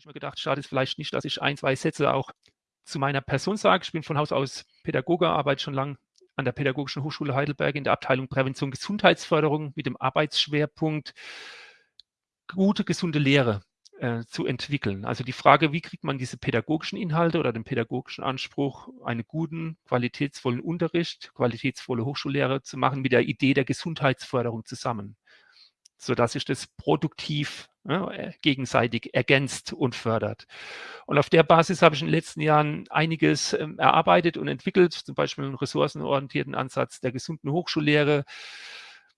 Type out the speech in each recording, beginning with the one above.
habe ich mir gedacht, schade ist vielleicht nicht, dass ich ein, zwei Sätze auch zu meiner Person sage. Ich bin von Haus aus Pädagoge, arbeite schon lange an der Pädagogischen Hochschule Heidelberg in der Abteilung Prävention Gesundheitsförderung mit dem Arbeitsschwerpunkt gute, gesunde Lehre äh, zu entwickeln. Also die Frage, wie kriegt man diese pädagogischen Inhalte oder den pädagogischen Anspruch, einen guten, qualitätsvollen Unterricht, qualitätsvolle Hochschullehre zu machen mit der Idee der Gesundheitsförderung zusammen, sodass sich das produktiv ja, äh, gegenseitig ergänzt und fördert. Und auf der Basis habe ich in den letzten Jahren einiges ähm, erarbeitet und entwickelt, zum Beispiel einen ressourcenorientierten Ansatz der gesunden Hochschullehre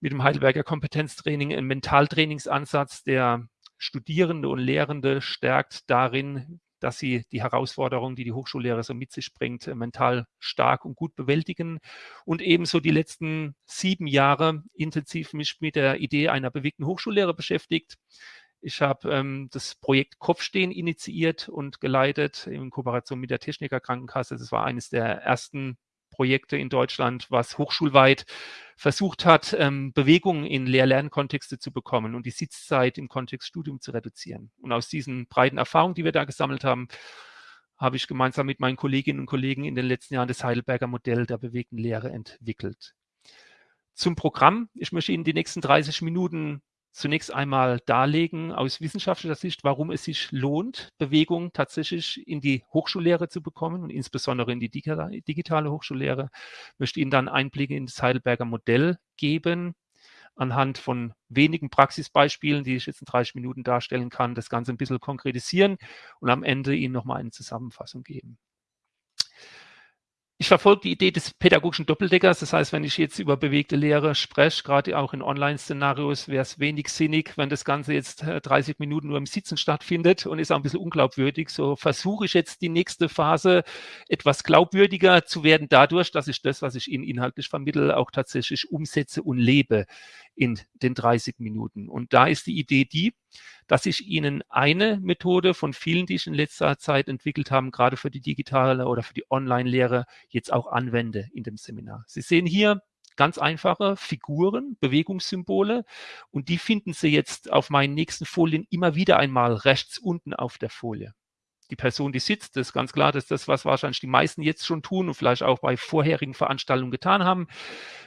mit dem Heidelberger Kompetenztraining, einen Mentaltrainingsansatz, der Studierende und Lehrende stärkt darin, dass sie die Herausforderungen, die die Hochschullehre so mit sich bringt, äh, mental stark und gut bewältigen. Und ebenso die letzten sieben Jahre intensiv mich mit der Idee einer bewegten Hochschullehre beschäftigt. Ich habe ähm, das Projekt Kopfstehen initiiert und geleitet in Kooperation mit der Techniker Krankenkasse. Das war eines der ersten Projekte in Deutschland, was hochschulweit versucht hat, ähm, Bewegungen in Lehr-Lernkontexte zu bekommen und die Sitzzeit im Kontext Studium zu reduzieren. Und aus diesen breiten Erfahrungen, die wir da gesammelt haben, habe ich gemeinsam mit meinen Kolleginnen und Kollegen in den letzten Jahren das Heidelberger Modell der bewegten Lehre entwickelt. Zum Programm. Ich möchte Ihnen die nächsten 30 Minuten zunächst einmal darlegen aus wissenschaftlicher Sicht, warum es sich lohnt, Bewegung tatsächlich in die Hochschullehre zu bekommen und insbesondere in die digitale Hochschullehre. Ich möchte Ihnen dann Einblicke in das Heidelberger Modell geben, anhand von wenigen Praxisbeispielen, die ich jetzt in 30 Minuten darstellen kann, das Ganze ein bisschen konkretisieren und am Ende Ihnen nochmal eine Zusammenfassung geben. Ich verfolge die Idee des pädagogischen Doppeldeckers. Das heißt, wenn ich jetzt über bewegte Lehre spreche, gerade auch in Online-Szenarios, wäre es wenig sinnig, wenn das Ganze jetzt 30 äh, Minuten nur im Sitzen stattfindet und ist auch ein bisschen unglaubwürdig. So versuche ich jetzt die nächste Phase etwas glaubwürdiger zu werden dadurch, dass ich das, was ich Ihnen inhaltlich vermittle, auch tatsächlich umsetze und lebe in den 30 Minuten. Und da ist die Idee die, dass ich Ihnen eine Methode von vielen, die ich in letzter Zeit entwickelt habe, gerade für die digitale oder für die Online-Lehre, jetzt auch anwende in dem Seminar. Sie sehen hier ganz einfache Figuren, Bewegungssymbole und die finden Sie jetzt auf meinen nächsten Folien immer wieder einmal rechts unten auf der Folie die Person, die sitzt, das ist ganz klar, dass das, was wahrscheinlich die meisten jetzt schon tun und vielleicht auch bei vorherigen Veranstaltungen getan haben.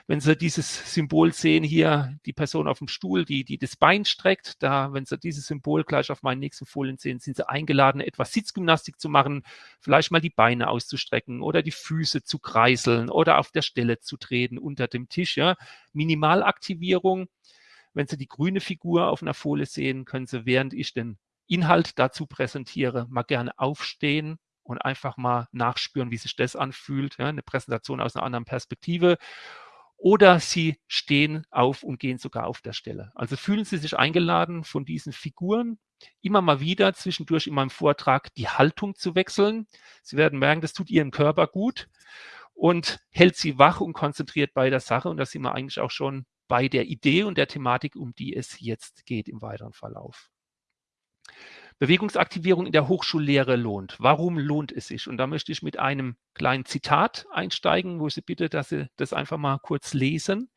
Wenn Sie dieses Symbol sehen hier, die Person auf dem Stuhl, die, die das Bein streckt, da, wenn Sie dieses Symbol gleich auf meinen nächsten Folien sehen, sind Sie eingeladen, etwas Sitzgymnastik zu machen, vielleicht mal die Beine auszustrecken oder die Füße zu kreiseln oder auf der Stelle zu treten unter dem Tisch. Ja. Minimalaktivierung. Wenn Sie die grüne Figur auf einer Folie sehen, können Sie, während ich den Inhalt dazu präsentiere, mal gerne aufstehen und einfach mal nachspüren, wie sich das anfühlt, ja, eine Präsentation aus einer anderen Perspektive. Oder Sie stehen auf und gehen sogar auf der Stelle. Also fühlen Sie sich eingeladen, von diesen Figuren immer mal wieder zwischendurch in meinem Vortrag die Haltung zu wechseln. Sie werden merken, das tut Ihrem Körper gut und hält Sie wach und konzentriert bei der Sache. Und da sind wir eigentlich auch schon bei der Idee und der Thematik, um die es jetzt geht im weiteren Verlauf. Bewegungsaktivierung in der Hochschullehre lohnt. Warum lohnt es sich? Und da möchte ich mit einem kleinen Zitat einsteigen, wo ich Sie bitte, dass Sie das einfach mal kurz lesen.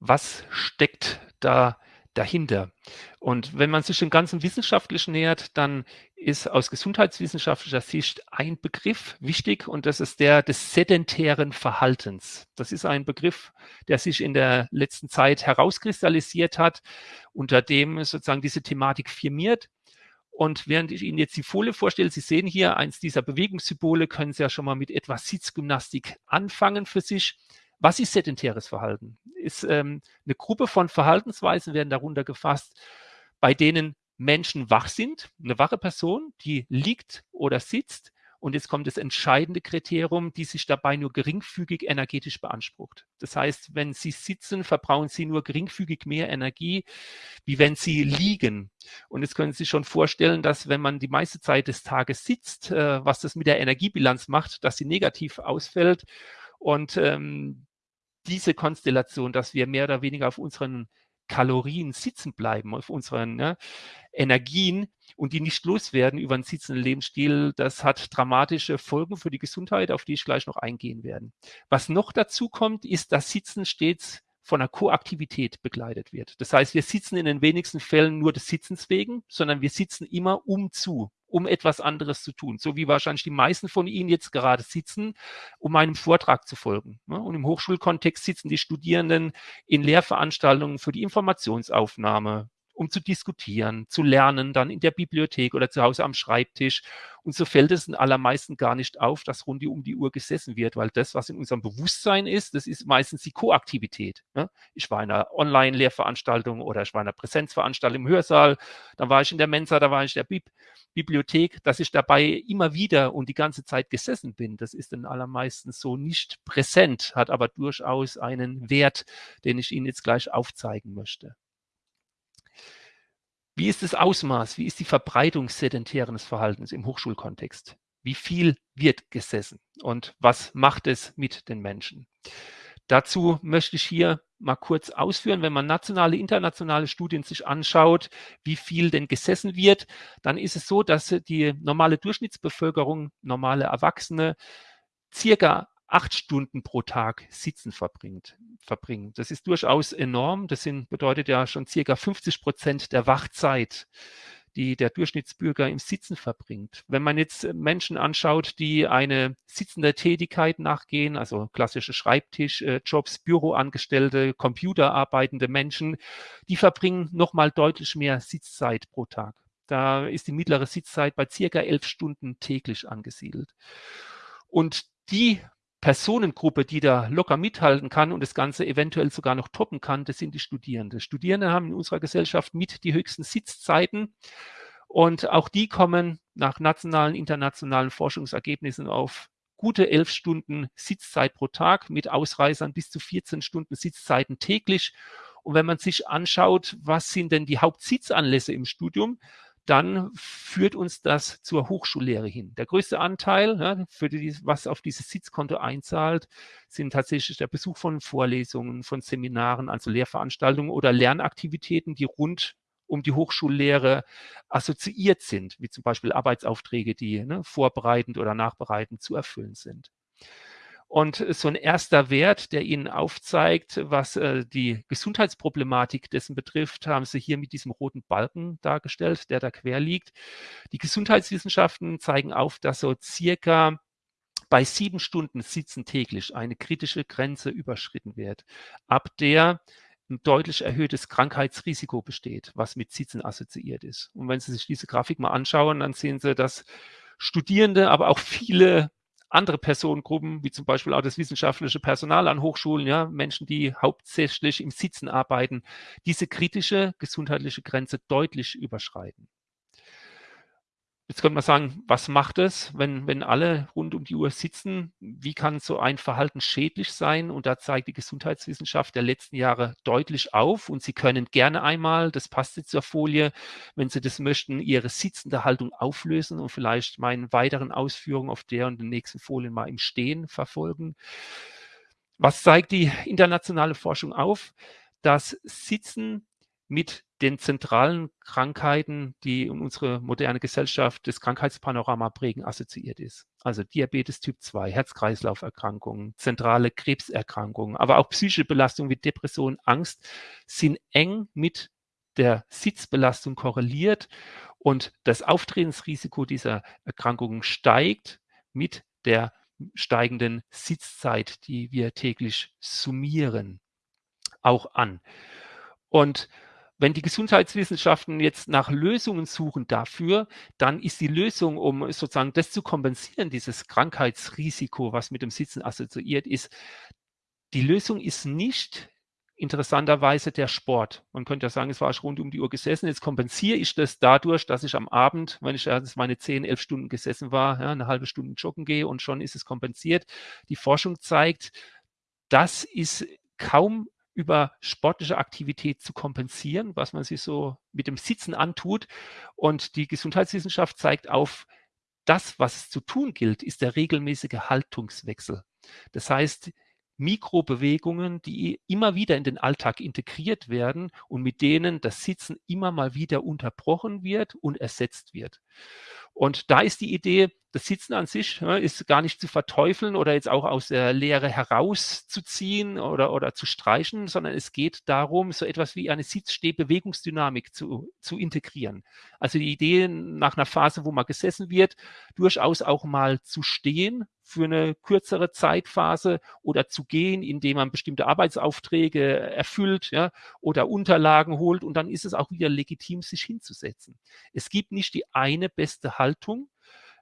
Was steckt da dahinter. Und wenn man sich dem Ganzen wissenschaftlich nähert, dann ist aus gesundheitswissenschaftlicher Sicht ein Begriff wichtig und das ist der des sedentären Verhaltens. Das ist ein Begriff, der sich in der letzten Zeit herauskristallisiert hat, unter dem sozusagen diese Thematik firmiert. Und während ich Ihnen jetzt die Folie vorstelle, Sie sehen hier eins dieser Bewegungssymbole, können Sie ja schon mal mit etwas Sitzgymnastik anfangen für sich. Was ist sedentäres Verhalten? Ist ähm, eine Gruppe von Verhaltensweisen werden darunter gefasst, bei denen Menschen wach sind, eine wache Person, die liegt oder sitzt. Und jetzt kommt das entscheidende Kriterium, die sich dabei nur geringfügig energetisch beansprucht. Das heißt, wenn Sie sitzen, verbrauchen Sie nur geringfügig mehr Energie, wie wenn Sie liegen. Und jetzt können Sie sich schon vorstellen, dass wenn man die meiste Zeit des Tages sitzt, äh, was das mit der Energiebilanz macht, dass sie negativ ausfällt. Und ähm, diese Konstellation, dass wir mehr oder weniger auf unseren Kalorien sitzen bleiben, auf unseren ne, Energien und die nicht loswerden über einen sitzenden Lebensstil, das hat dramatische Folgen für die Gesundheit, auf die ich gleich noch eingehen werde. Was noch dazu kommt, ist, dass Sitzen stets von einer Koaktivität begleitet wird. Das heißt, wir sitzen in den wenigsten Fällen nur des Sitzens wegen, sondern wir sitzen immer um zu, um etwas anderes zu tun. So wie wahrscheinlich die meisten von Ihnen jetzt gerade sitzen, um einem Vortrag zu folgen. Ne? Und im Hochschulkontext sitzen die Studierenden in Lehrveranstaltungen für die Informationsaufnahme, um zu diskutieren, zu lernen, dann in der Bibliothek oder zu Hause am Schreibtisch. Und so fällt es den allermeisten gar nicht auf, dass rund um die Uhr gesessen wird, weil das, was in unserem Bewusstsein ist, das ist meistens die Koaktivität. Ne? Ich war in einer Online-Lehrveranstaltung oder ich war in einer Präsenzveranstaltung im Hörsaal, dann war ich in der Mensa, da war ich in der Bib Bibliothek, dass ich dabei immer wieder und die ganze Zeit gesessen bin. Das ist den allermeisten so nicht präsent, hat aber durchaus einen Wert, den ich Ihnen jetzt gleich aufzeigen möchte. Wie ist das Ausmaß, wie ist die Verbreitung sedentären Verhaltens im Hochschulkontext? Wie viel wird gesessen und was macht es mit den Menschen? Dazu möchte ich hier mal kurz ausführen, wenn man nationale, internationale Studien sich anschaut, wie viel denn gesessen wird, dann ist es so, dass die normale Durchschnittsbevölkerung, normale Erwachsene, circa acht Stunden pro Tag sitzen verbringt, verbringen. Das ist durchaus enorm. Das sind, bedeutet ja schon circa 50 Prozent der Wachzeit, die der Durchschnittsbürger im Sitzen verbringt. Wenn man jetzt Menschen anschaut, die eine sitzende Tätigkeit nachgehen, also klassische Schreibtischjobs, Büroangestellte, computerarbeitende Menschen, die verbringen nochmal deutlich mehr Sitzzeit pro Tag. Da ist die mittlere Sitzzeit bei circa elf Stunden täglich angesiedelt. Und die Personengruppe, die da locker mithalten kann und das Ganze eventuell sogar noch toppen kann, das sind die Studierenden. Studierende haben in unserer Gesellschaft mit die höchsten Sitzzeiten und auch die kommen nach nationalen, internationalen Forschungsergebnissen auf gute elf Stunden Sitzzeit pro Tag mit Ausreißern bis zu 14 Stunden Sitzzeiten täglich. Und wenn man sich anschaut, was sind denn die Hauptsitzanlässe im Studium, dann führt uns das zur Hochschullehre hin. Der größte Anteil, ja, für die, was auf dieses Sitzkonto einzahlt, sind tatsächlich der Besuch von Vorlesungen, von Seminaren, also Lehrveranstaltungen oder Lernaktivitäten, die rund um die Hochschullehre assoziiert sind, wie zum Beispiel Arbeitsaufträge, die ne, vorbereitend oder nachbereitend zu erfüllen sind. Und so ein erster Wert, der Ihnen aufzeigt, was äh, die Gesundheitsproblematik dessen betrifft, haben Sie hier mit diesem roten Balken dargestellt, der da quer liegt. Die Gesundheitswissenschaften zeigen auf, dass so circa bei sieben Stunden Sitzen täglich eine kritische Grenze überschritten wird, ab der ein deutlich erhöhtes Krankheitsrisiko besteht, was mit Sitzen assoziiert ist. Und wenn Sie sich diese Grafik mal anschauen, dann sehen Sie, dass Studierende, aber auch viele andere Personengruppen, wie zum Beispiel auch das wissenschaftliche Personal an Hochschulen, ja, Menschen, die hauptsächlich im Sitzen arbeiten, diese kritische gesundheitliche Grenze deutlich überschreiten. Jetzt könnte man sagen, was macht es, wenn, wenn alle rund um die Uhr sitzen? Wie kann so ein Verhalten schädlich sein? Und da zeigt die Gesundheitswissenschaft der letzten Jahre deutlich auf. Und Sie können gerne einmal, das passt jetzt zur Folie, wenn Sie das möchten, Ihre sitzende Haltung auflösen und vielleicht meinen weiteren Ausführungen auf der und den nächsten Folien mal im Stehen verfolgen. Was zeigt die internationale Forschung auf? Das Sitzen mit den zentralen Krankheiten, die unsere moderne Gesellschaft das Krankheitspanorama prägen, assoziiert ist. Also Diabetes Typ 2, Herz-Kreislauf-Erkrankungen, zentrale Krebserkrankungen, aber auch psychische Belastungen wie Depression, Angst sind eng mit der Sitzbelastung korreliert und das Auftretensrisiko dieser Erkrankungen steigt mit der steigenden Sitzzeit, die wir täglich summieren, auch an. Und wenn die Gesundheitswissenschaften jetzt nach Lösungen suchen dafür, dann ist die Lösung, um sozusagen das zu kompensieren, dieses Krankheitsrisiko, was mit dem Sitzen assoziiert ist, die Lösung ist nicht interessanterweise der Sport. Man könnte ja sagen, es war ich rund um die Uhr gesessen. Jetzt kompensiere ich das dadurch, dass ich am Abend, wenn ich erst meine 10, 11 Stunden gesessen war, ja, eine halbe Stunde joggen gehe und schon ist es kompensiert. Die Forschung zeigt, das ist kaum über sportliche Aktivität zu kompensieren, was man sich so mit dem Sitzen antut. Und die Gesundheitswissenschaft zeigt auf, das, was zu tun gilt, ist der regelmäßige Haltungswechsel. Das heißt, Mikrobewegungen, die immer wieder in den Alltag integriert werden und mit denen das Sitzen immer mal wieder unterbrochen wird und ersetzt wird. Und da ist die Idee, das Sitzen an sich ja, ist gar nicht zu verteufeln oder jetzt auch aus der Lehre herauszuziehen oder, oder zu streichen, sondern es geht darum, so etwas wie eine Sitzstehbewegungsdynamik zu, zu integrieren. Also die Idee nach einer Phase, wo man gesessen wird, durchaus auch mal zu stehen für eine kürzere Zeitphase oder zu gehen, indem man bestimmte Arbeitsaufträge erfüllt ja, oder Unterlagen holt und dann ist es auch wieder legitim, sich hinzusetzen. Es gibt nicht die eine beste Haltung,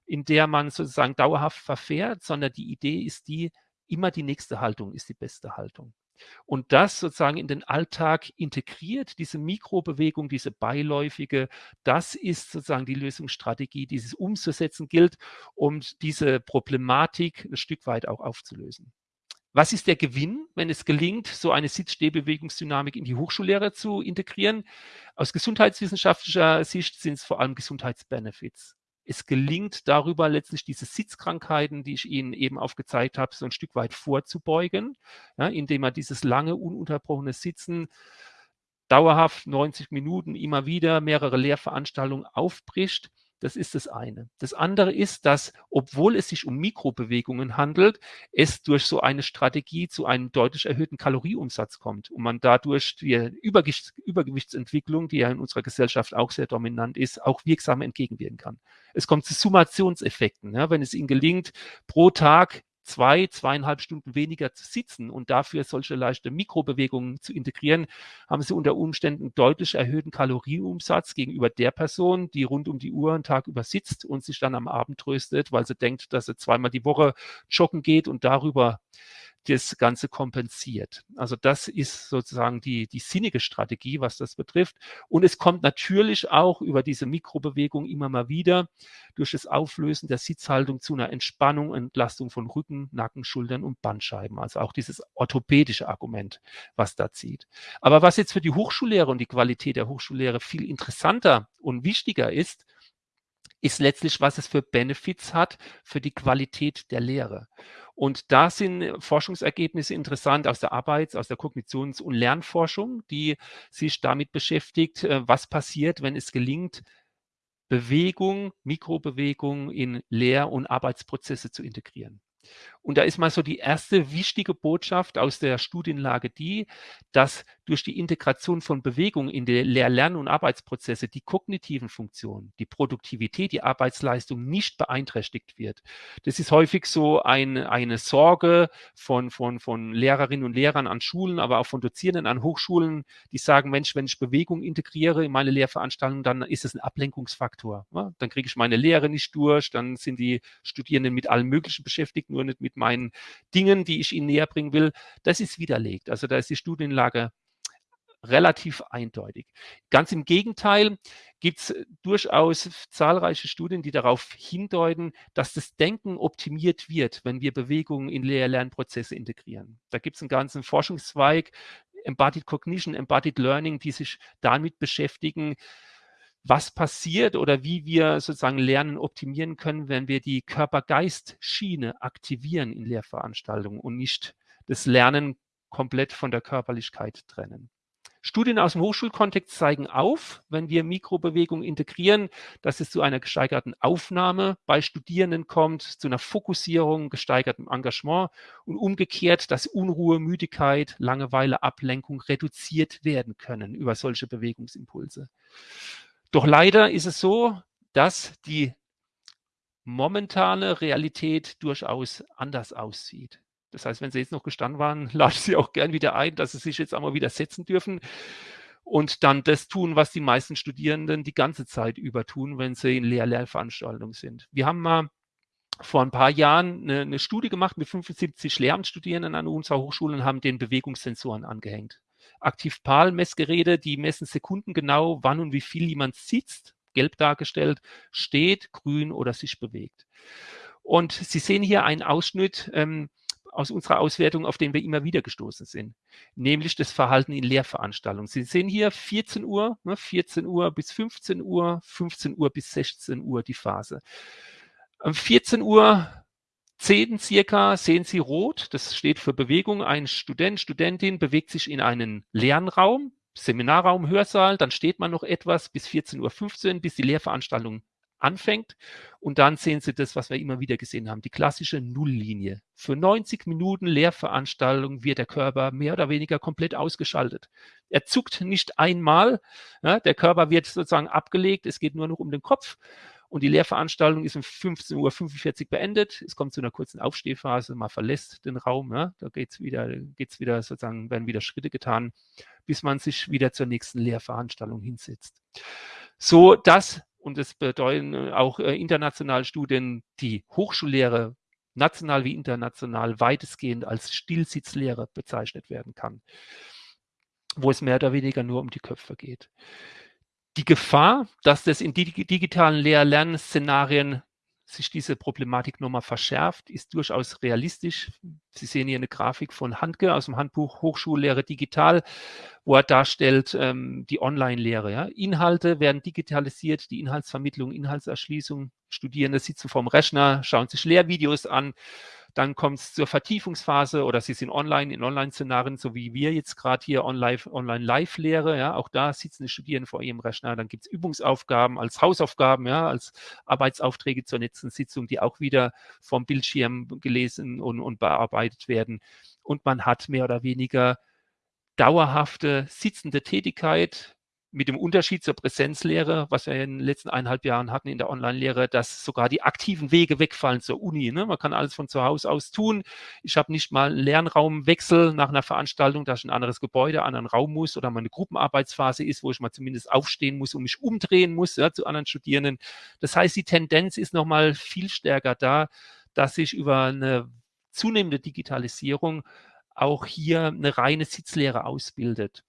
in der man sozusagen dauerhaft verfährt, sondern die Idee ist die, immer die nächste Haltung ist die beste Haltung. Und das sozusagen in den Alltag integriert, diese Mikrobewegung, diese beiläufige, das ist sozusagen die Lösungsstrategie, die es umzusetzen gilt, um diese Problematik ein Stück weit auch aufzulösen. Was ist der Gewinn, wenn es gelingt, so eine Sitzstehbewegungsdynamik in die Hochschullehre zu integrieren? Aus gesundheitswissenschaftlicher Sicht sind es vor allem Gesundheitsbenefits es gelingt darüber letztlich diese Sitzkrankheiten, die ich Ihnen eben aufgezeigt habe, so ein Stück weit vorzubeugen, ja, indem man dieses lange, ununterbrochene Sitzen dauerhaft 90 Minuten immer wieder mehrere Lehrveranstaltungen aufbricht das ist das eine. Das andere ist, dass, obwohl es sich um Mikrobewegungen handelt, es durch so eine Strategie zu einem deutlich erhöhten Kalorieumsatz kommt und man dadurch die Übergewichts Übergewichtsentwicklung, die ja in unserer Gesellschaft auch sehr dominant ist, auch wirksam entgegenwirken kann. Es kommt zu Summationseffekten. Ja, wenn es Ihnen gelingt, pro Tag zwei, zweieinhalb Stunden weniger zu sitzen und dafür solche leichte Mikrobewegungen zu integrieren, haben sie unter Umständen deutlich erhöhten Kalorienumsatz gegenüber der Person, die rund um die Uhr einen Tag über sitzt und sich dann am Abend tröstet, weil sie denkt, dass sie zweimal die Woche joggen geht und darüber das Ganze kompensiert. Also das ist sozusagen die, die sinnige Strategie, was das betrifft. Und es kommt natürlich auch über diese Mikrobewegung immer mal wieder durch das Auflösen der Sitzhaltung zu einer Entspannung, Entlastung von Rücken, Nacken, Schultern und Bandscheiben. Also auch dieses orthopädische Argument, was da zieht. Aber was jetzt für die Hochschullehre und die Qualität der Hochschullehre viel interessanter und wichtiger ist, ist letztlich, was es für Benefits hat für die Qualität der Lehre. Und da sind Forschungsergebnisse interessant aus der Arbeits-, aus der Kognitions- und Lernforschung, die sich damit beschäftigt, äh, was passiert, wenn es gelingt, Bewegung, Mikrobewegung in Lehr- und Arbeitsprozesse zu integrieren. Und da ist mal so die erste wichtige Botschaft aus der Studienlage die, dass durch die Integration von Bewegung in die Lehr-, Lern- und Arbeitsprozesse die kognitiven Funktionen, die Produktivität, die Arbeitsleistung nicht beeinträchtigt wird. Das ist häufig so ein, eine Sorge von, von, von Lehrerinnen und Lehrern an Schulen, aber auch von Dozierenden an Hochschulen, die sagen, Mensch, wenn ich Bewegung integriere in meine Lehrveranstaltung, dann ist es ein Ablenkungsfaktor. Ja? Dann kriege ich meine Lehre nicht durch, dann sind die Studierenden mit allem Möglichen beschäftigt, nur nicht mit meinen Dingen, die ich Ihnen näher bringen will, das ist widerlegt. Also da ist die Studienlage relativ eindeutig. Ganz im Gegenteil gibt es durchaus zahlreiche Studien, die darauf hindeuten, dass das Denken optimiert wird, wenn wir Bewegungen in Lehr-Lernprozesse integrieren. Da gibt es einen ganzen Forschungszweig, Embodied Cognition, Embodied Learning, die sich damit beschäftigen, was passiert oder wie wir sozusagen Lernen optimieren können, wenn wir die Körper-Geist-Schiene aktivieren in Lehrveranstaltungen und nicht das Lernen komplett von der Körperlichkeit trennen. Studien aus dem Hochschulkontext zeigen auf, wenn wir Mikrobewegung integrieren, dass es zu einer gesteigerten Aufnahme bei Studierenden kommt, zu einer Fokussierung, gesteigertem Engagement und umgekehrt, dass Unruhe, Müdigkeit, Langeweile, Ablenkung reduziert werden können über solche Bewegungsimpulse. Doch leider ist es so, dass die momentane Realität durchaus anders aussieht. Das heißt, wenn Sie jetzt noch gestanden waren, lade ich Sie auch gern wieder ein, dass Sie sich jetzt einmal wieder setzen dürfen und dann das tun, was die meisten Studierenden die ganze Zeit über tun, wenn sie in Lehr-Lehrveranstaltungen sind. Wir haben mal vor ein paar Jahren eine, eine Studie gemacht mit 75 Lehramtsstudierenden an unserer Hochschule und haben den Bewegungssensoren angehängt. Aktiv-PAL-Messgeräte, die messen sekundengenau, wann und wie viel jemand sitzt, gelb dargestellt, steht, grün oder sich bewegt. Und Sie sehen hier einen Ausschnitt ähm, aus unserer Auswertung, auf den wir immer wieder gestoßen sind, nämlich das Verhalten in Lehrveranstaltungen. Sie sehen hier 14 Uhr, ne, 14 Uhr bis 15 Uhr, 15 Uhr bis 16 Uhr die Phase. Um 14 Uhr 10 circa sehen Sie rot, das steht für Bewegung. Ein Student, Studentin bewegt sich in einen Lernraum, Seminarraum, Hörsaal, dann steht man noch etwas bis 14.15 Uhr, bis die Lehrveranstaltung anfängt. Und dann sehen Sie das, was wir immer wieder gesehen haben, die klassische Nulllinie. Für 90 Minuten Lehrveranstaltung wird der Körper mehr oder weniger komplett ausgeschaltet. Er zuckt nicht einmal, ja, der Körper wird sozusagen abgelegt, es geht nur noch um den Kopf. Und die Lehrveranstaltung ist um 15.45 Uhr beendet. Es kommt zu einer kurzen Aufstehphase, man verlässt den Raum, ja, da geht's wieder, geht's wieder sozusagen, werden wieder Schritte getan, bis man sich wieder zur nächsten Lehrveranstaltung hinsetzt. So, das und es bedeuten auch äh, internationale Studien, die Hochschullehre national wie international weitestgehend als Stillsitzlehre bezeichnet werden kann, wo es mehr oder weniger nur um die Köpfe geht. Die Gefahr, dass das in digitalen Lehr-Lernszenarien sich diese Problematik nochmal verschärft, ist durchaus realistisch. Sie sehen hier eine Grafik von Handke aus dem Handbuch Hochschullehre digital, wo er darstellt ähm, die Online-Lehre. Ja. Inhalte werden digitalisiert, die Inhaltsvermittlung, Inhaltserschließung. Studierende sitzen vorm Rechner, schauen sich Lehrvideos an dann kommt es zur Vertiefungsphase oder Sie sind online in Online-Szenarien, so wie wir jetzt gerade hier Online-Live-Lehre. Ja, auch da sitzen die Studierenden vor ihrem Rechner. Dann gibt es Übungsaufgaben als Hausaufgaben, ja, als Arbeitsaufträge zur letzten Sitzung, die auch wieder vom Bildschirm gelesen und, und bearbeitet werden. Und man hat mehr oder weniger dauerhafte sitzende Tätigkeit mit dem Unterschied zur Präsenzlehre, was wir in den letzten eineinhalb Jahren hatten in der Online-Lehre, dass sogar die aktiven Wege wegfallen zur Uni. Ne? Man kann alles von zu Hause aus tun. Ich habe nicht mal einen Lernraumwechsel nach einer Veranstaltung, dass ich in ein anderes Gebäude, einen anderen Raum muss oder meine Gruppenarbeitsphase ist, wo ich mal zumindest aufstehen muss und mich umdrehen muss ja, zu anderen Studierenden. Das heißt, die Tendenz ist nochmal viel stärker da, dass sich über eine zunehmende Digitalisierung auch hier eine reine Sitzlehre ausbildet.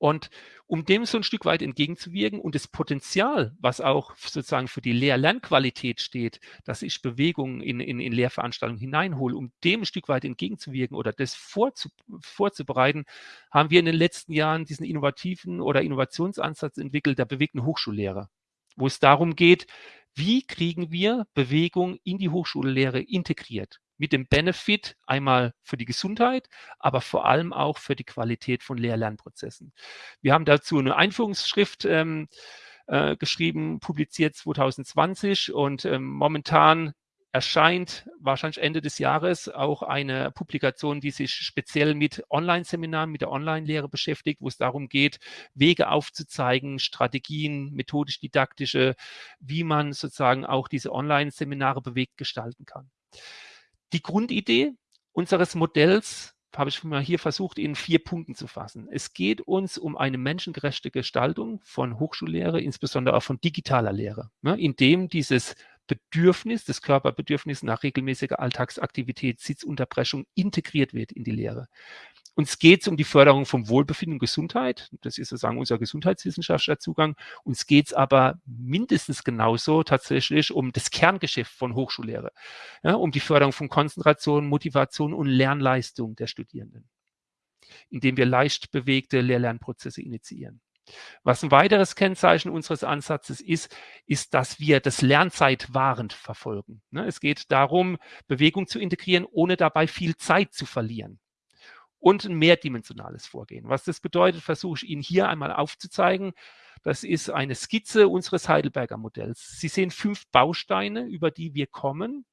Und um dem so ein Stück weit entgegenzuwirken und das Potenzial, was auch sozusagen für die Lehr-Lernqualität steht, dass ich Bewegungen in, in, in Lehrveranstaltungen hineinhole, um dem ein Stück weit entgegenzuwirken oder das vorzu, vorzubereiten, haben wir in den letzten Jahren diesen innovativen oder Innovationsansatz entwickelt der bewegten Hochschullehre, wo es darum geht, wie kriegen wir Bewegung in die Hochschullehre integriert? Mit dem Benefit einmal für die Gesundheit, aber vor allem auch für die Qualität von Lehr-Lernprozessen. Wir haben dazu eine Einführungsschrift ähm, äh, geschrieben, publiziert 2020 und ähm, momentan erscheint wahrscheinlich Ende des Jahres auch eine Publikation, die sich speziell mit Online-Seminaren, mit der Online-Lehre beschäftigt, wo es darum geht, Wege aufzuzeigen, Strategien, methodisch-didaktische, wie man sozusagen auch diese Online-Seminare bewegt gestalten kann. Die Grundidee unseres Modells habe ich mal hier versucht, in vier Punkten zu fassen. Es geht uns um eine menschengerechte Gestaltung von Hochschullehre, insbesondere auch von digitaler Lehre, ne, indem dieses Bedürfnis, das Körperbedürfnis nach regelmäßiger Alltagsaktivität, Sitzunterbrechung integriert wird in die Lehre. Uns geht es um die Förderung von Wohlbefinden und Gesundheit. Das ist sozusagen unser gesundheitswissenschaftlicher Zugang. Uns geht es aber mindestens genauso tatsächlich um das Kerngeschäft von Hochschullehre, ja, um die Förderung von Konzentration, Motivation und Lernleistung der Studierenden, indem wir leicht bewegte Lehr-Lernprozesse initiieren. Was ein weiteres Kennzeichen unseres Ansatzes ist, ist, dass wir das Lernzeitwahrend verfolgen. Ne, es geht darum, Bewegung zu integrieren, ohne dabei viel Zeit zu verlieren und ein mehrdimensionales Vorgehen. Was das bedeutet, versuche ich Ihnen hier einmal aufzuzeigen. Das ist eine Skizze unseres Heidelberger Modells. Sie sehen fünf Bausteine, über die wir kommen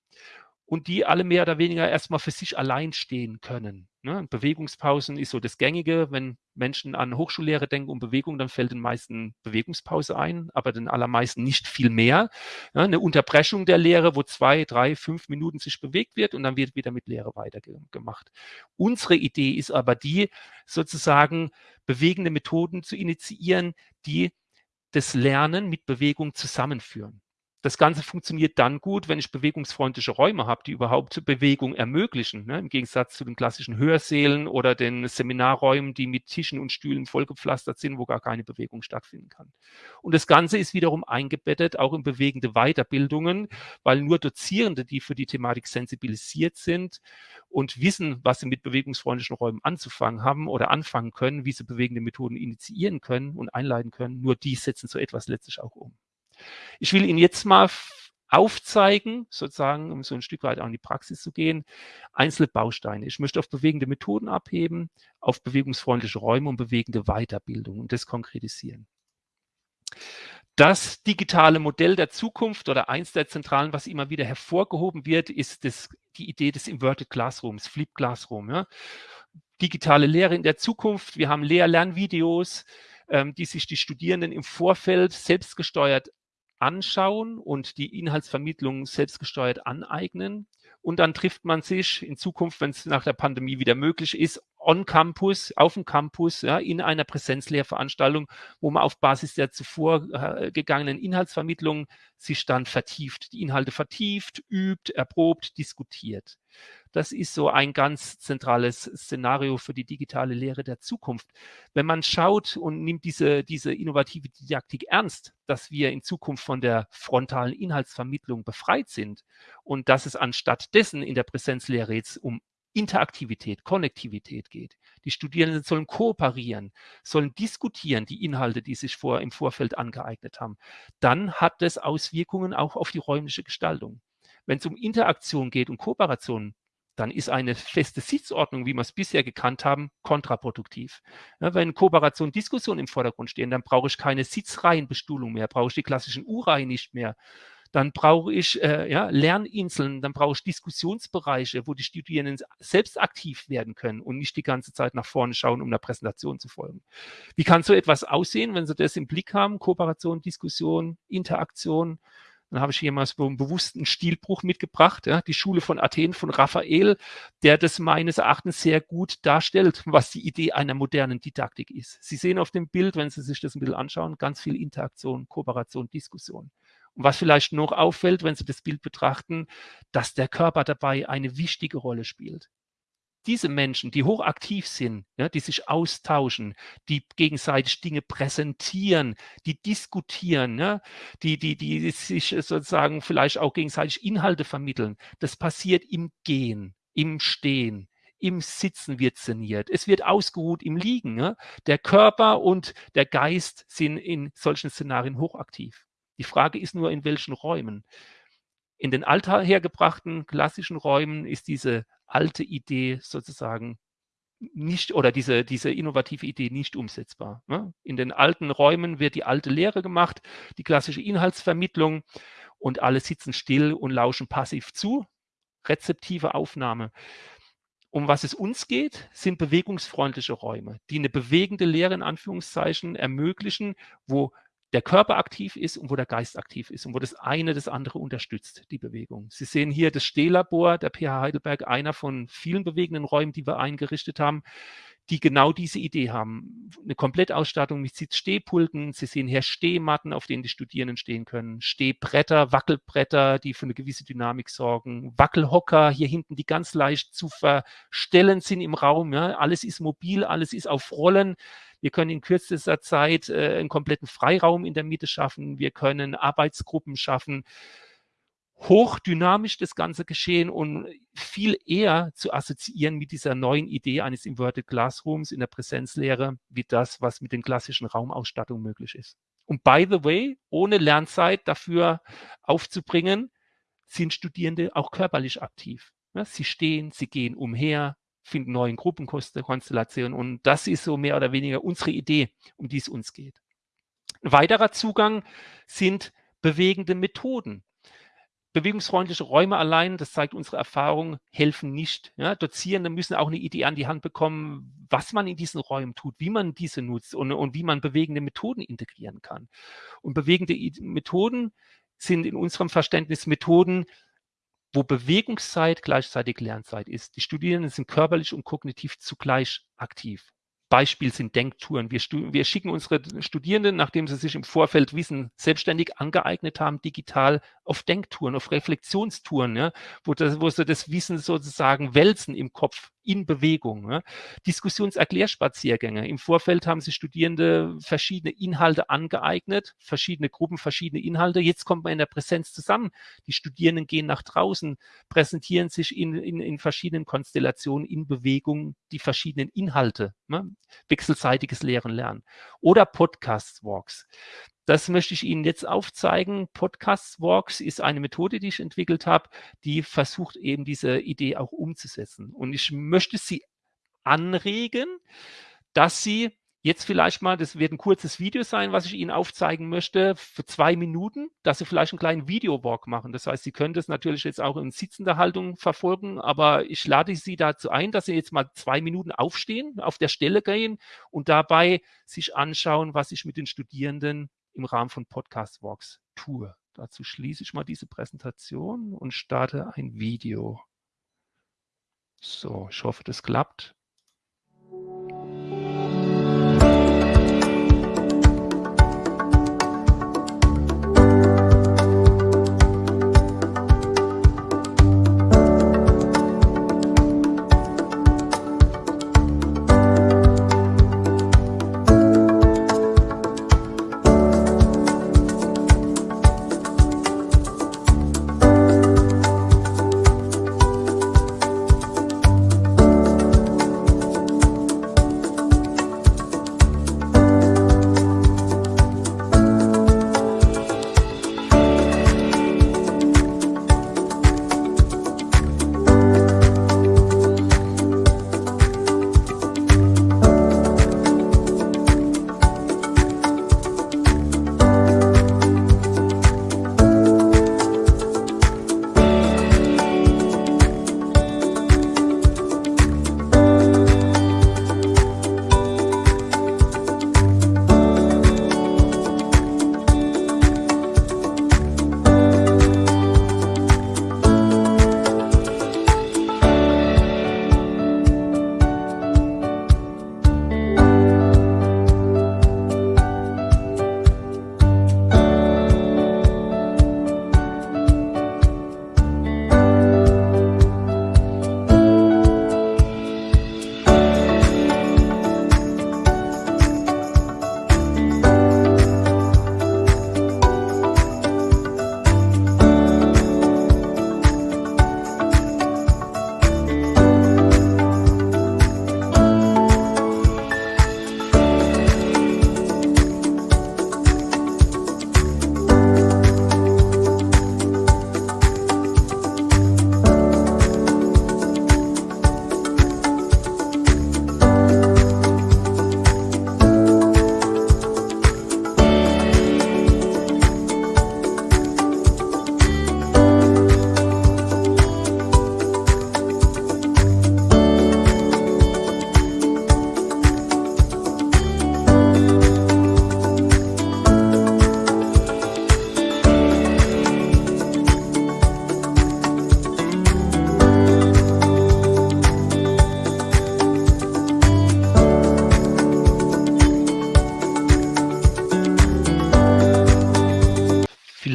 und die alle mehr oder weniger erstmal für sich allein stehen können. Ne? Bewegungspausen ist so das Gängige. Wenn Menschen an Hochschullehre denken um Bewegung, dann fällt den meisten Bewegungspause ein, aber den allermeisten nicht viel mehr. Ja, eine Unterbrechung der Lehre, wo zwei, drei, fünf Minuten sich bewegt wird und dann wird wieder mit Lehre weitergemacht. Unsere Idee ist aber die, sozusagen bewegende Methoden zu initiieren, die das Lernen mit Bewegung zusammenführen. Das Ganze funktioniert dann gut, wenn ich bewegungsfreundliche Räume habe, die überhaupt Bewegung ermöglichen, ne? im Gegensatz zu den klassischen Hörsälen oder den Seminarräumen, die mit Tischen und Stühlen vollgepflastert sind, wo gar keine Bewegung stattfinden kann. Und das Ganze ist wiederum eingebettet auch in bewegende Weiterbildungen, weil nur Dozierende, die für die Thematik sensibilisiert sind und wissen, was sie mit bewegungsfreundlichen Räumen anzufangen haben oder anfangen können, wie sie bewegende Methoden initiieren können und einleiten können, nur die setzen so etwas letztlich auch um. Ich will Ihnen jetzt mal aufzeigen, sozusagen, um so ein Stück weit auch in die Praxis zu gehen, einzelne Bausteine. Ich möchte auf bewegende Methoden abheben, auf bewegungsfreundliche Räume und bewegende Weiterbildung und das konkretisieren. Das digitale Modell der Zukunft oder eins der zentralen, was immer wieder hervorgehoben wird, ist das, die Idee des Inverted Classrooms, Flip Classroom. Ja. Digitale Lehre in der Zukunft. Wir haben Lehr-Lernvideos, ähm, die sich die Studierenden im Vorfeld selbstgesteuert anschauen und die Inhaltsvermittlung selbstgesteuert aneignen. Und dann trifft man sich in Zukunft, wenn es nach der Pandemie wieder möglich ist, on Campus, auf dem Campus, ja, in einer Präsenzlehrveranstaltung, wo man auf Basis der zuvor äh, gegangenen Inhaltsvermittlung sich dann vertieft, die Inhalte vertieft, übt, erprobt, diskutiert. Das ist so ein ganz zentrales Szenario für die digitale Lehre der Zukunft. Wenn man schaut und nimmt diese, diese innovative Didaktik ernst, dass wir in Zukunft von der frontalen Inhaltsvermittlung befreit sind und dass es anstatt dessen in der Präsenzlehre jetzt um Interaktivität, Konnektivität geht. Die Studierenden sollen kooperieren, sollen diskutieren die Inhalte, die sich vor, im Vorfeld angeeignet haben. Dann hat das Auswirkungen auch auf die räumliche Gestaltung. Wenn es um Interaktion geht und Kooperation, dann ist eine feste Sitzordnung, wie wir es bisher gekannt haben, kontraproduktiv. Ja, wenn Kooperation, Diskussion im Vordergrund stehen, dann brauche ich keine Sitzreihenbestuhlung mehr, brauche ich die klassischen U-Reihen nicht mehr. Dann brauche ich äh, ja, Lerninseln, dann brauche ich Diskussionsbereiche, wo die Studierenden selbst aktiv werden können und nicht die ganze Zeit nach vorne schauen, um einer Präsentation zu folgen. Wie kann so etwas aussehen, wenn Sie das im Blick haben? Kooperation, Diskussion, Interaktion, dann habe ich hier mal so einen bewussten Stilbruch mitgebracht, ja, die Schule von Athen von Raphael, der das meines Erachtens sehr gut darstellt, was die Idee einer modernen Didaktik ist. Sie sehen auf dem Bild, wenn Sie sich das ein bisschen anschauen, ganz viel Interaktion, Kooperation, Diskussion. Und was vielleicht noch auffällt, wenn Sie das Bild betrachten, dass der Körper dabei eine wichtige Rolle spielt diese Menschen, die hochaktiv sind, ja, die sich austauschen, die gegenseitig Dinge präsentieren, die diskutieren, ja, die, die, die sich sozusagen vielleicht auch gegenseitig Inhalte vermitteln, das passiert im Gehen, im Stehen, im Sitzen wird szeniert. Es wird ausgeruht im Liegen. Ja. Der Körper und der Geist sind in solchen Szenarien hochaktiv. Die Frage ist nur, in welchen Räumen. In den althergebrachten klassischen Räumen ist diese alte Idee sozusagen nicht oder diese, diese innovative Idee nicht umsetzbar. Ne? In den alten Räumen wird die alte Lehre gemacht, die klassische Inhaltsvermittlung und alle sitzen still und lauschen passiv zu. Rezeptive Aufnahme. Um was es uns geht, sind bewegungsfreundliche Räume, die eine bewegende Lehre in Anführungszeichen ermöglichen, wo der Körper aktiv ist und wo der Geist aktiv ist und wo das eine das andere unterstützt, die Bewegung. Sie sehen hier das Stehlabor der PH Heidelberg, einer von vielen bewegenden Räumen, die wir eingerichtet haben die genau diese Idee haben. Eine Komplettausstattung mit Sitzstehpulten. Sie sehen hier Stehmatten, auf denen die Studierenden stehen können. Stehbretter, Wackelbretter, die für eine gewisse Dynamik sorgen. Wackelhocker hier hinten, die ganz leicht zu verstellen sind im Raum. Ja. Alles ist mobil, alles ist auf Rollen. Wir können in kürzester Zeit äh, einen kompletten Freiraum in der Mitte schaffen. Wir können Arbeitsgruppen schaffen hochdynamisch das ganze Geschehen und viel eher zu assoziieren mit dieser neuen Idee eines Inverted Classrooms in der Präsenzlehre, wie das, was mit den klassischen Raumausstattungen möglich ist. Und by the way, ohne Lernzeit dafür aufzubringen, sind Studierende auch körperlich aktiv. Sie stehen, sie gehen umher, finden neuen Gruppenkonstellationen und das ist so mehr oder weniger unsere Idee, um die es uns geht. Ein weiterer Zugang sind bewegende Methoden. Bewegungsfreundliche Räume allein, das zeigt unsere Erfahrung, helfen nicht. Ja, Dozierende müssen auch eine Idee an die Hand bekommen, was man in diesen Räumen tut, wie man diese nutzt und, und wie man bewegende Methoden integrieren kann. Und bewegende Methoden sind in unserem Verständnis Methoden, wo Bewegungszeit gleichzeitig Lernzeit ist. Die Studierenden sind körperlich und kognitiv zugleich aktiv. Beispiel sind Denktouren. Wir, wir, schicken unsere Studierenden, nachdem sie sich im Vorfeld Wissen selbstständig angeeignet haben, digital auf Denktouren, auf Reflexionstouren, ja, wo, das, wo sie das Wissen sozusagen wälzen im Kopf, in Bewegung. Ja. Diskussionserklärspaziergänge. Im Vorfeld haben sich Studierende verschiedene Inhalte angeeignet, verschiedene Gruppen, verschiedene Inhalte. Jetzt kommt man in der Präsenz zusammen. Die Studierenden gehen nach draußen, präsentieren sich in, in, in verschiedenen Konstellationen, in Bewegung, die verschiedenen Inhalte. Ne. Wechselseitiges Lehren lernen. Oder Podcast-Walks. Das möchte ich Ihnen jetzt aufzeigen. Podcast Walks ist eine Methode, die ich entwickelt habe, die versucht eben diese Idee auch umzusetzen. Und ich möchte Sie anregen, dass Sie jetzt vielleicht mal, das wird ein kurzes Video sein, was ich Ihnen aufzeigen möchte, für zwei Minuten, dass Sie vielleicht einen kleinen Videowalk machen. Das heißt, Sie können das natürlich jetzt auch in sitzender Haltung verfolgen, aber ich lade Sie dazu ein, dass Sie jetzt mal zwei Minuten aufstehen, auf der Stelle gehen und dabei sich anschauen, was ich mit den Studierenden im Rahmen von Podcast Walks tue. Dazu schließe ich mal diese Präsentation und starte ein Video. So, ich hoffe, das klappt.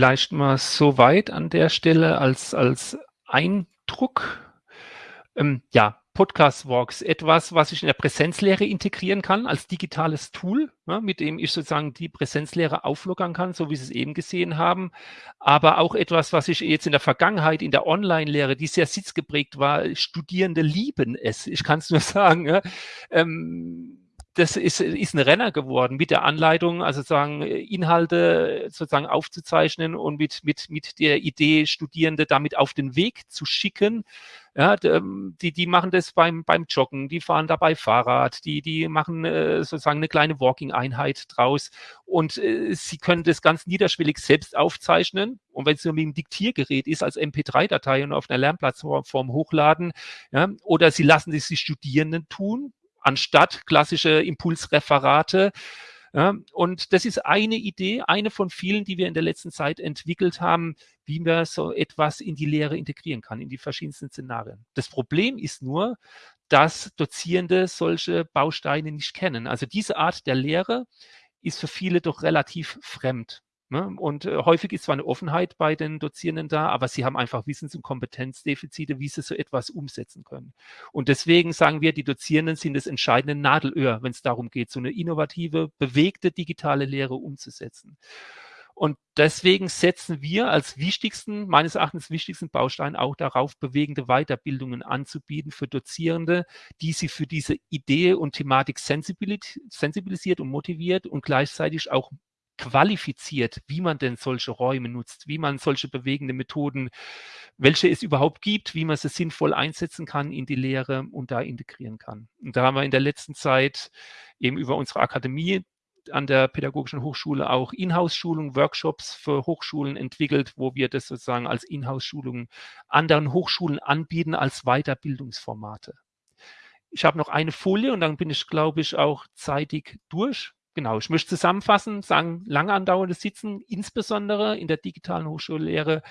Vielleicht mal so weit an der Stelle als, als Eindruck. Ähm, ja, Podcast Walks, etwas, was ich in der Präsenzlehre integrieren kann als digitales Tool, ja, mit dem ich sozusagen die Präsenzlehre auflockern kann, so wie Sie es eben gesehen haben. Aber auch etwas, was ich jetzt in der Vergangenheit in der Online-Lehre, die sehr sitzgeprägt war, Studierende lieben es. Ich kann es nur sagen. Ja. Ähm, das ist, ist ein Renner geworden mit der Anleitung, also sozusagen Inhalte sozusagen aufzuzeichnen und mit, mit, mit der Idee, Studierende damit auf den Weg zu schicken. Ja, ähm, die, die machen das beim, beim Joggen, die fahren dabei Fahrrad, die, die machen äh, sozusagen eine kleine Walking-Einheit draus und äh, sie können das ganz niederschwellig selbst aufzeichnen und wenn es nur mit dem Diktiergerät ist, als MP3-Datei und auf einer Lernplattform hochladen, ja, oder sie lassen es die Studierenden tun, anstatt klassische Impulsreferate. Ja, und das ist eine Idee, eine von vielen, die wir in der letzten Zeit entwickelt haben, wie man so etwas in die Lehre integrieren kann, in die verschiedensten Szenarien. Das Problem ist nur, dass Dozierende solche Bausteine nicht kennen. Also diese Art der Lehre ist für viele doch relativ fremd. Ne? Und äh, häufig ist zwar eine Offenheit bei den Dozierenden da, aber sie haben einfach Wissens- und Kompetenzdefizite, wie sie so etwas umsetzen können. Und deswegen sagen wir, die Dozierenden sind das entscheidende Nadelöhr, wenn es darum geht, so eine innovative, bewegte digitale Lehre umzusetzen. Und deswegen setzen wir als wichtigsten, meines Erachtens wichtigsten Baustein auch darauf, bewegende Weiterbildungen anzubieten für Dozierende, die sie für diese Idee und Thematik sensibilisiert und motiviert und gleichzeitig auch qualifiziert, wie man denn solche Räume nutzt, wie man solche bewegende Methoden, welche es überhaupt gibt, wie man sie sinnvoll einsetzen kann in die Lehre und da integrieren kann. Und da haben wir in der letzten Zeit eben über unsere Akademie an der Pädagogischen Hochschule auch Inhouse-Schulungen, Workshops für Hochschulen entwickelt, wo wir das sozusagen als Inhouse-Schulungen anderen Hochschulen anbieten als Weiterbildungsformate. Ich habe noch eine Folie und dann bin ich, glaube ich, auch zeitig durch. Genau, ich möchte zusammenfassen, sagen, lange andauerndes Sitzen, insbesondere in der digitalen Hochschullehre,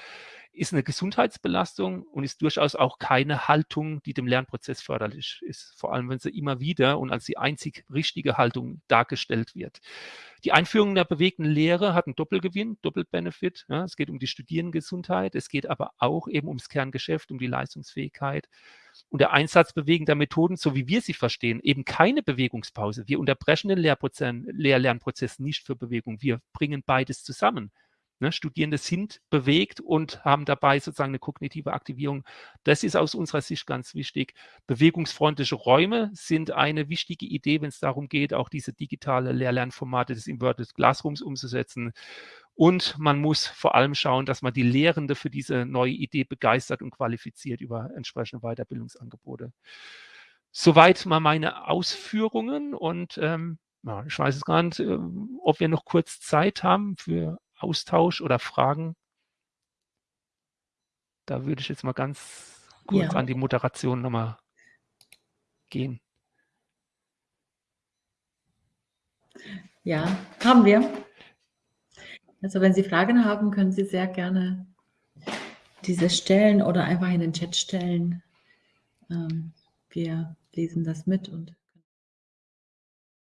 ist eine Gesundheitsbelastung und ist durchaus auch keine Haltung, die dem Lernprozess förderlich ist. Vor allem, wenn sie immer wieder und als die einzig richtige Haltung dargestellt wird. Die Einführung der bewegten Lehre hat einen Doppelgewinn, Doppelbenefit. Ja, es geht um die Studierendengesundheit, es geht aber auch eben ums Kerngeschäft, um die Leistungsfähigkeit. Und der Einsatz bewegender Methoden, so wie wir sie verstehen, eben keine Bewegungspause. Wir unterbrechen den Lehr-Lernprozess nicht für Bewegung. Wir bringen beides zusammen. Ne, Studierende sind bewegt und haben dabei sozusagen eine kognitive Aktivierung. Das ist aus unserer Sicht ganz wichtig. Bewegungsfreundliche Räume sind eine wichtige Idee, wenn es darum geht, auch diese digitale Lehr-Lernformate des Inverted Classrooms umzusetzen. Und man muss vor allem schauen, dass man die Lehrende für diese neue Idee begeistert und qualifiziert über entsprechende Weiterbildungsangebote. Soweit mal meine Ausführungen und ähm, ja, ich weiß es gar nicht, äh, ob wir noch kurz Zeit haben für Austausch oder Fragen? Da würde ich jetzt mal ganz kurz ja. an die Moderation nochmal gehen. Ja, haben wir. Also wenn Sie Fragen haben, können Sie sehr gerne diese stellen oder einfach in den Chat stellen. Ähm, wir lesen das mit und